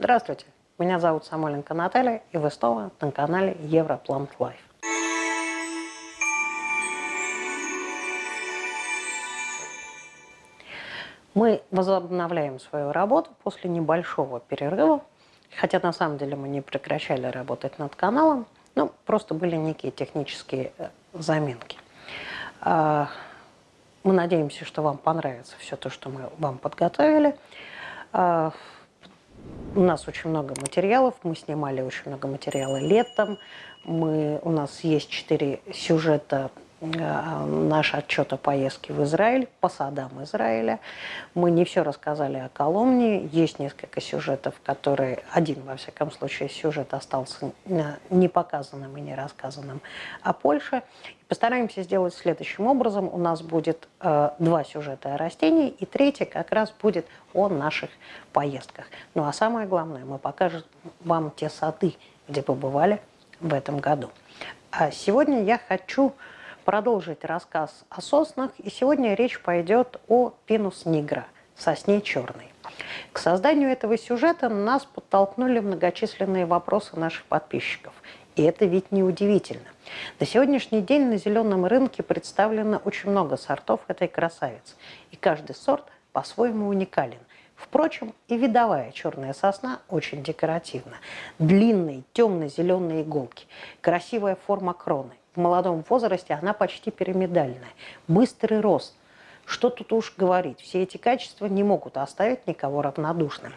Здравствуйте, меня зовут Самойленко Наталья, и вы снова на канале Европлант Лайф. Мы возобновляем свою работу после небольшого перерыва, хотя на самом деле мы не прекращали работать над каналом, ну, просто были некие технические э, заминки. А, мы надеемся, что вам понравится все то, что мы вам подготовили. У нас очень много материалов, мы снимали очень много материала летом. Мы, у нас есть четыре сюжета наш отчет о поездке в Израиль, по садам Израиля. Мы не все рассказали о Коломне. Есть несколько сюжетов, которые, один, во всяком случае, сюжет остался не показанным и не рассказанным о Польше. Постараемся сделать следующим образом. У нас будет э, два сюжета о растении, и третий как раз будет о наших поездках. Ну а самое главное, мы покажем вам те сады, где побывали в этом году. А сегодня я хочу продолжить рассказ о соснах, и сегодня речь пойдет о пинус нигра, сосне черной. К созданию этого сюжета нас подтолкнули многочисленные вопросы наших подписчиков. И это ведь не удивительно. На сегодняшний день на зеленом рынке представлено очень много сортов этой красавицы. И каждый сорт по-своему уникален. Впрочем, и видовая черная сосна очень декоративна. Длинные темно-зеленые иголки, красивая форма кроны, в молодом возрасте она почти пирамидальная. Быстрый рост. Что тут уж говорить, все эти качества не могут оставить никого равнодушным.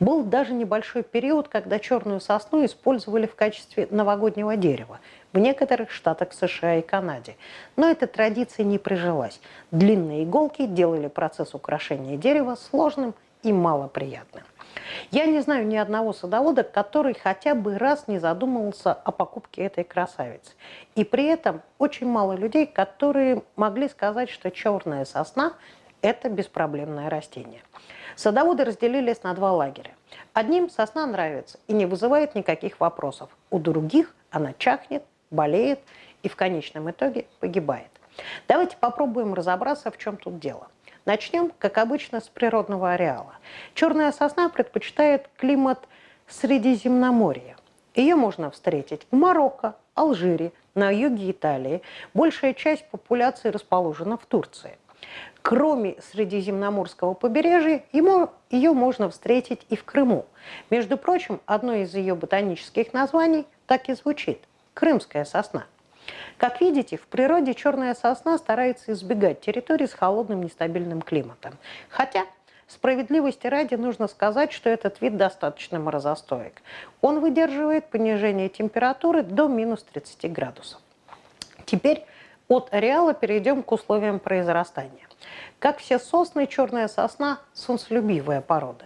Был даже небольшой период, когда черную сосну использовали в качестве новогоднего дерева в некоторых штатах США и Канаде. Но эта традиция не прижилась. Длинные иголки делали процесс украшения дерева сложным и малоприятным. Я не знаю ни одного садовода, который хотя бы раз не задумывался о покупке этой красавицы. И при этом очень мало людей, которые могли сказать, что черная сосна – это беспроблемное растение. Садоводы разделились на два лагеря. Одним сосна нравится и не вызывает никаких вопросов. У других она чахнет, болеет и в конечном итоге погибает. Давайте попробуем разобраться, в чем тут дело. Начнем, как обычно, с природного ареала. Черная сосна предпочитает климат Средиземноморья. Ее можно встретить в Марокко, Алжире, на юге Италии. Большая часть популяции расположена в Турции. Кроме Средиземноморского побережья, ему, ее можно встретить и в Крыму. Между прочим, одно из ее ботанических названий так и звучит – крымская сосна. Как видите, в природе черная сосна старается избегать территорий с холодным нестабильным климатом. Хотя, справедливости ради, нужно сказать, что этот вид достаточно морозостоек. Он выдерживает понижение температуры до минус 30 градусов. Теперь от ареала перейдем к условиям произрастания. Как все сосны, черная сосна – солнцелюбивая порода.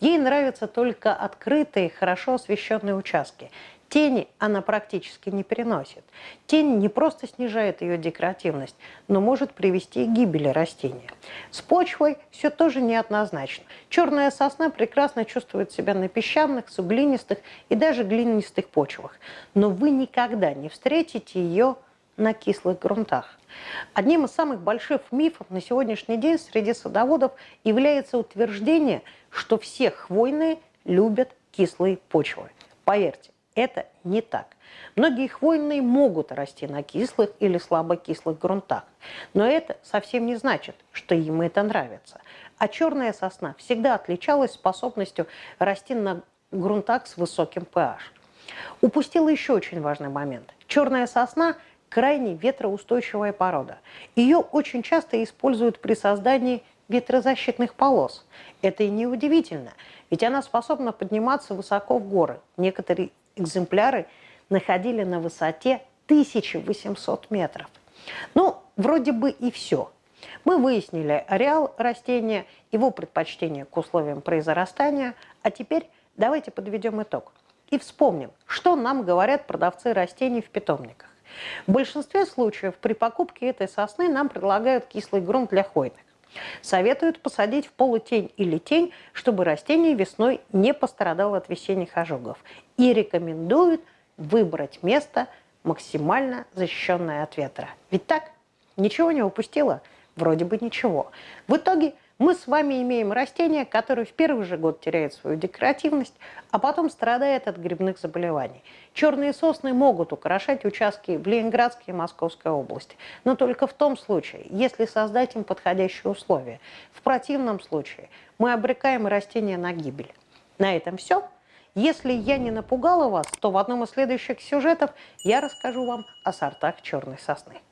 Ей нравятся только открытые, хорошо освещенные участки, Тени она практически не переносит. Тень не просто снижает ее декоративность, но может привести к гибели растения. С почвой все тоже неоднозначно. Черная сосна прекрасно чувствует себя на песчаных, суглинистых и даже глинистых почвах, но вы никогда не встретите ее на кислых грунтах. Одним из самых больших мифов на сегодняшний день среди садоводов является утверждение, что все хвойные любят кислые почвы. Поверьте, это не так. Многие хвойные могут расти на кислых или слабокислых грунтах, но это совсем не значит, что им это нравится. А черная сосна всегда отличалась способностью расти на грунтах с высоким pH. Упустила еще очень важный момент. Черная сосна – крайне ветроустойчивая порода. Ее очень часто используют при создании ветрозащитных полос. Это и не удивительно, ведь она способна подниматься высоко в горы. Некоторые экземпляры находили на высоте 1800 метров. Ну, вроде бы и все. Мы выяснили ареал растения, его предпочтение к условиям произрастания, а теперь давайте подведем итог. И вспомним, что нам говорят продавцы растений в питомниках. В большинстве случаев при покупке этой сосны нам предлагают кислый грунт для хвойных. Советуют посадить в полутень или тень, чтобы растение весной не пострадало от весенних ожогов. И рекомендуют выбрать место максимально защищенное от ветра. Ведь так? Ничего не упустила? Вроде бы ничего. В итоге Мы с вами имеем растение, которое в первый же год теряет свою декоративность, а потом страдает от грибных заболеваний. Черные сосны могут украшать участки в Ленинградской и Московской области, но только в том случае, если создать им подходящие условия. В противном случае мы обрекаем растения на гибель. На этом все. Если я не напугала вас, то в одном из следующих сюжетов я расскажу вам о сортах черной сосны.